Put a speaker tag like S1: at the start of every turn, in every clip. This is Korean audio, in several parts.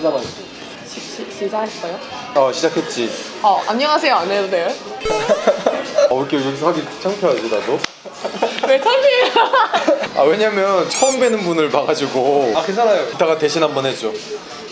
S1: 진짜 맛있어 시, 시, 시작했어요?
S2: 어 시작했지
S1: 어 안녕하세요 안 해도 돼요?
S2: 어 이렇게 여기서 하기 창피하지 나도?
S1: 왜 창피해요?
S2: 아 왜냐면 처음 뵈는 분을 봐가지고
S3: 아 괜찮아요
S2: 이따가 대신 한번 해줘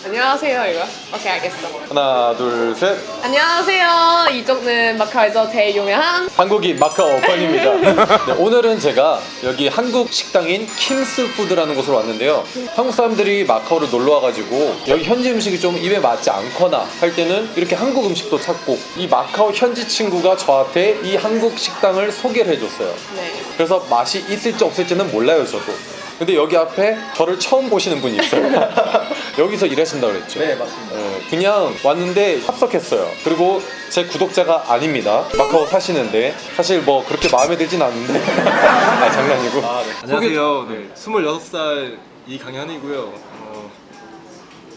S1: 안녕하세요 이거? 오케이 알겠어.
S2: 하나 둘셋.
S1: 안녕하세요. 이쪽은 마카오에서 제일 유명한
S2: 한국인 마카오 건입니다. 네, 오늘은 제가 여기 한국 식당인 킴스푸드라는 곳으로 왔는데요. 한국 사람들이 마카오를 놀러 와가지고 여기 현지 음식이 좀 입에 맞지 않거나 할 때는 이렇게 한국 음식도 찾고 이 마카오 현지 친구가 저한테 이 한국 식당을 소개를 해줬어요.
S1: 네.
S2: 그래서 맛이 있을지 없을지는 몰라요 저도 근데 여기 앞에 저를 처음 보시는 분이 있어요. 여기서 일하신다고 그랬죠?
S3: 네 맞습니다.
S2: 어, 그냥 왔는데 합석했어요. 그리고 제 구독자가 아닙니다. 마카오 사시는데 사실 뭐 그렇게 마음에 들진 않는데. 아 장난이고.
S3: 아, 네. 안녕하세요. 네, 26살 이강현이고요. 어,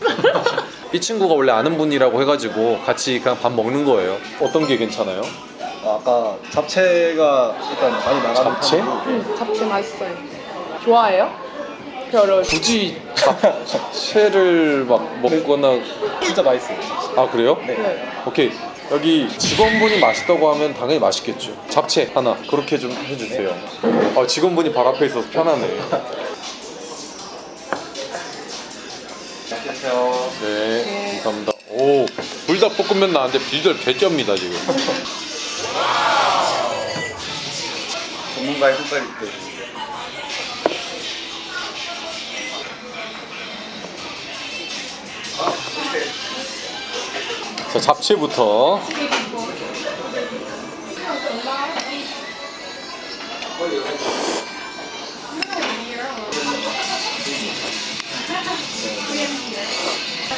S2: 이 친구가 원래 아는 분이라고 해가지고 같이 그냥 밥 먹는 거예요. 어떤 게 괜찮아요?
S3: 아, 아까 잡채가 일단 많이 나가는
S2: 잡채?
S3: 편이고.
S1: 음, 잡채 맛있어요 좋아해요? 별로
S2: 굳이 잡채를 막 먹거나
S3: 진짜 맛있어요.
S2: 아 그래요?
S1: 네.
S2: 오케이. 여기 직원분이 맛있다고 하면 당연히 맛있겠죠. 잡채 하나 그렇게 좀 해주세요. 아, 직원분이 바로 앞에 있어서 편하네.
S3: 안녕하세요.
S2: 네 감사합니다. 오 불닭볶음면 나왔는데 비주얼 개쩝니다 지금.
S3: 전문가의 손가락이 있대
S2: 자 잡채부터.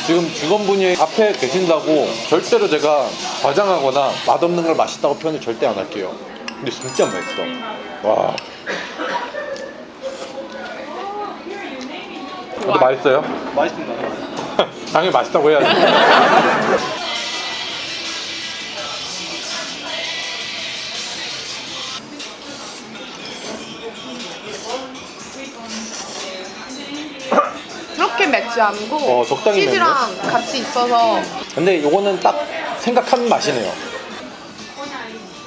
S2: 지금 직원분이 앞에 계신다고 절대로 제가 과장하거나 맛없는 걸 맛있다고 표현을 절대 안 할게요. 근데 진짜 맛있어. 와. 근데 맛있어요?
S3: 맛있습니다.
S2: 당연히 맛있다고 해야지
S1: 맵지 않고
S2: 어, 적당히
S1: 치즈랑 같이 있어서
S2: 근데 요거는 딱 생각한 맛이네요.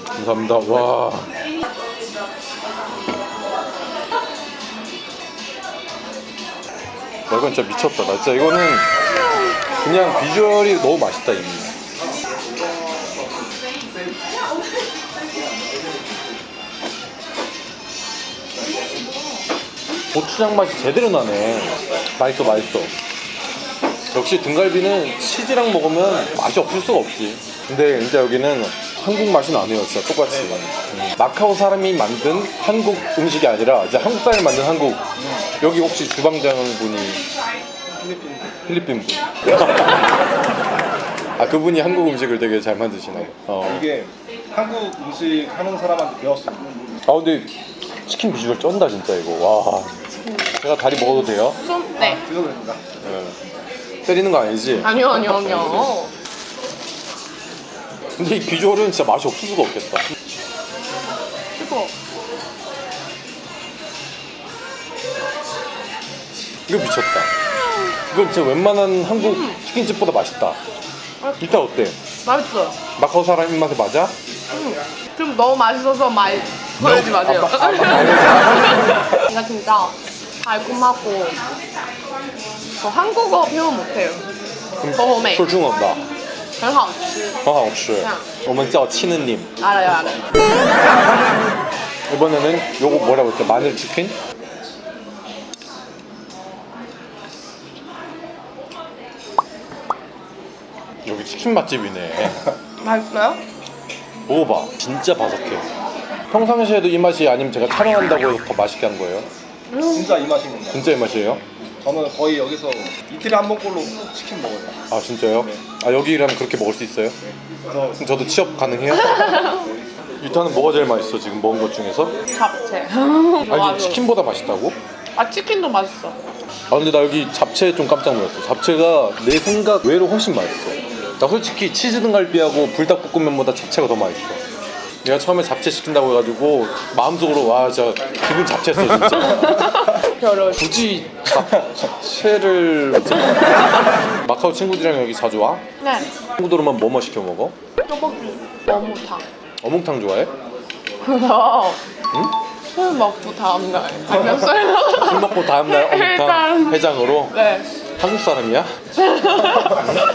S2: 감사합니다. 와. 야, 이건 진짜 미쳤다. 나 진짜 이거는 그냥 비주얼이 너무 맛있다 이미. 고추장 맛이 제대로 나네. 맛있어, 맛있어. 역시 등갈비는 치즈랑 먹으면 맛이 없을 수가 없지. 근데 진짜 여기는 한국 맛이 나네요, 진짜 똑같이. 음. 마카오 사람이 만든 한국 음식이 아니라 이제 한국 사람이 만든 한국. 여기 혹시 주방장 분이
S3: 필리핀
S2: 필리핀 분. 아 그분이 한국 음식을 되게 잘 만드시나 요? 어.
S3: 이게 한국 음식 하는 사람한테 배웠습니다
S2: 아 근데 치킨 비주얼 쩐다 진짜 이거. 와. 제가 다리 먹어도 돼요?
S1: 좀 네.
S3: 드셔도 됩니다
S2: 네. 때리는 거 아니지?
S1: 아니요 아니요 아니요
S2: 근데 이 비주얼은 진짜 맛이 없을 수가 없겠다.
S1: 이거
S2: 이거 미쳤다. 이건 진짜 웬만한 한국 치킨집보다 맛있다. 일단 어때?
S1: 맛있어
S2: 마카오 사람 입맛에 맞아?
S1: 좀 너무 맛있어서 말 걸지 마세요
S2: 아, 아, 아,
S1: 이거 진짜 달콤하고 저 한국어 표현 못해요 很美
S2: 说中文吧，
S1: 很好吃
S2: 很好吃。我们叫치느님.
S1: 알아요 알아요
S2: 이번에는 요거 뭐라고 했죠? 마늘 치킨? 여기 치킨 맛집이네.
S1: 맛있어요?
S2: 먹어봐. 진짜 바삭해. 평상시에도 이 맛이 아니면 제가 촬영한다고 해서 더 맛있게 한 거예요?
S3: 진짜 이 맛인 겁니다
S2: 진짜 이 맛이에요?
S3: 저는 거의 여기서 이틀에 한 번꼴로 치킨 먹어요
S2: 아 진짜요?
S3: 네.
S2: 아 여기 일하면 그렇게 먹을 수 있어요?
S3: 그래서
S2: 그럼 저도 취업 가능해요? 유타는 뭐가 제일 맛있어 지금 먹은 것 중에서?
S1: 잡채
S2: 아니. 치킨보다 맛있다고?
S1: 아 치킨도 맛있어
S2: 아 근데 나 여기 잡채 좀 깜짝 놀랐어 잡채가 내 생각 외로 훨씬 맛있어 나 솔직히 치즈 등갈비하고 불닭볶음면보다 잡채가 더 맛있어 내가 처음에 잡채 시킨다고 해가지고 마음속으로 와 진짜 기분 잡채했어 진짜
S1: 별로
S2: 굳이 잡 쉐를 마카오 친구들이랑 여기 자주 와?
S1: 네.
S2: 친구들은 뭐뭐 시켜 먹어?
S1: 떡볶이, 어묵탕.
S2: 어묵탕 좋아해?
S1: 그래서 술 먹고 다음날 아니면 술
S2: 술 먹고 다음날 어묵탕
S1: 해장.
S2: 해장 으로
S1: 네.
S2: 한국 사람이야?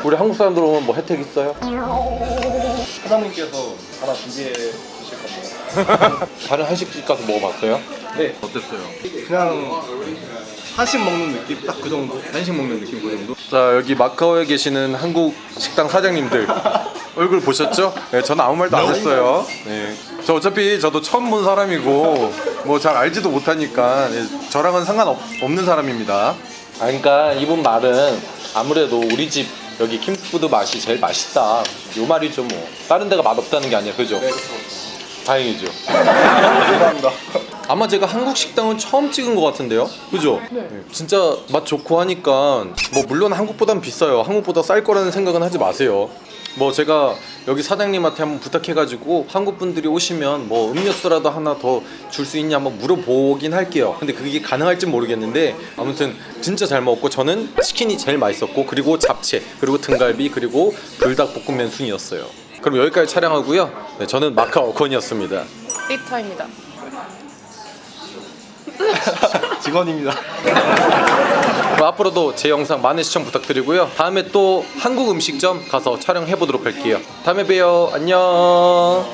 S2: 우리 한국 사람들 오면 뭐 혜택 있어요?
S3: 사장님께서 하나 준비해 주실 겁니다.
S2: 다른 한식집 가서 먹어봤어요?
S3: 네. 어땠어요? 그냥 한식 먹는 느낌 딱 그 정도. 한식 먹는 느낌 그 정도.
S2: 자 여기 마카오에 계시는 한국 식당 사장님들 얼굴 보셨죠? 네, 저는 아무 말도 안 했어요. 네. 저 어차피 저도 처음 본 사람이고 뭐 잘 알지도 못하니까 네, 저랑은 상관없는 사람입니다. 아, 그러니까 이분 말은 아무래도 우리 집 여기 킹푸드 맛이 제일 맛있다. 요 말이죠 뭐. 다른 데가 맛없다는 게 아니야, 그죠? 다행이죠.
S3: 감사합니다.
S2: 아마 제가 한국 식당은 처음 찍은 것 같은데요, 그죠?
S1: 네.
S2: 진짜 맛 좋고 하니까 뭐 물론 한국보단 비싸요. 한국보다 쌀 거라는 생각은 하지 마세요. 뭐 제가 여기 사장님한테 한번 부탁해가지고 한국 분들이 오시면 뭐 음료수라도 하나 더 줄 수 있냐 한번 물어보긴 할게요. 근데 그게 가능할지 모르겠는데 아무튼 진짜 잘 먹었고 저는 치킨이 제일 맛있었고 그리고 잡채 그리고 등갈비 그리고 불닭 볶음면 순이었어요. 그럼 여기까지 촬영하고요. 네, 저는 마카오 건이었습니다.
S1: 리터입니다.
S3: 직원입니다.
S2: 그럼 앞으로도 제 영상 많은 시청 부탁드리고요. 다음에 또 한국 음식점 가서 촬영해 보도록 할게요. 다음에 봬요. 안녕.